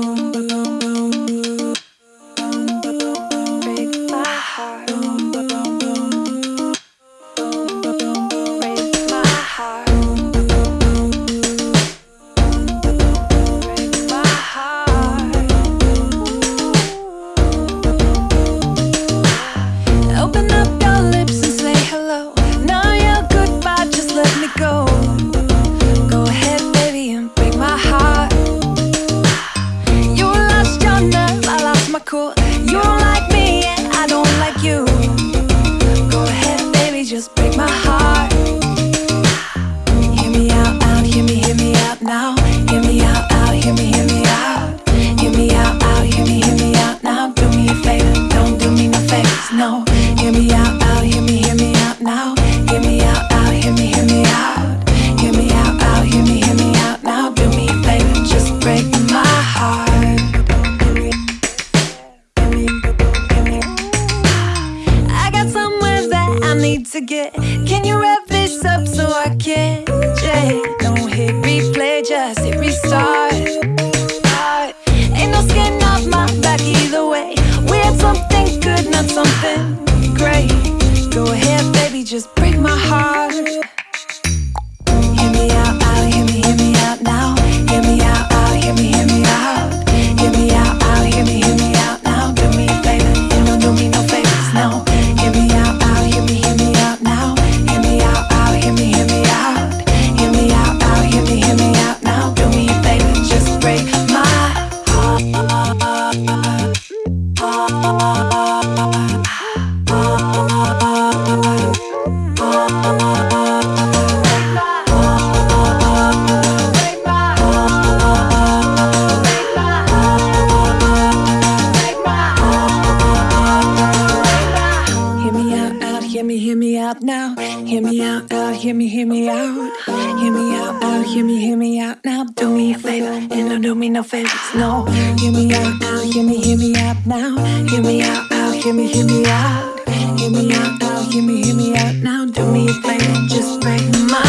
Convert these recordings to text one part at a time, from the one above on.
boom, boom. inquiet. hear me, hear me out. Hear me out, out, hear me, hear me out. Now do me a favor and don't do me no favors, no. Hear me out, out, hear me, hear me out now. Hear me out, out, hear me, hear me out. Hear me out, out, hear me, hear me out now. Do me a favor, just break my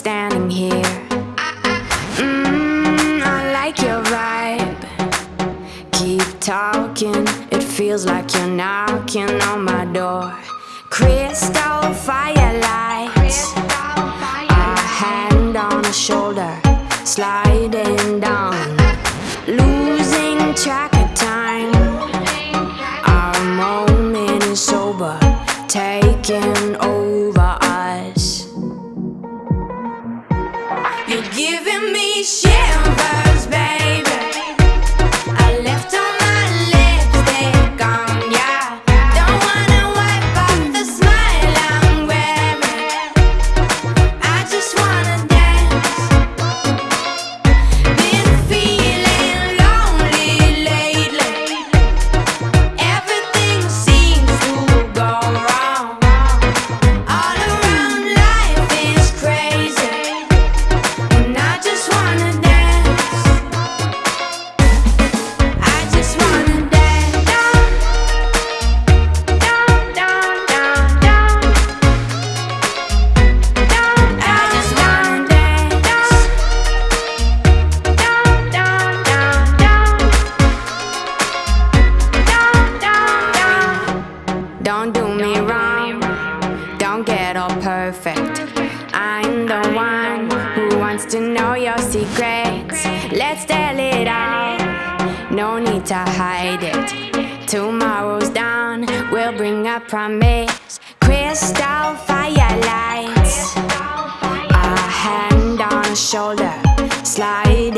standing here. Mmm, I like your vibe. Keep talking, it feels like you're knocking on my door. Crystal firelight, A hand on a shoulder, sliding down. Losing track of time. Our moment is sober, taking over. made it. Tomorrow's dawn will bring a promise. Crystal firelights A hand on a shoulder Slide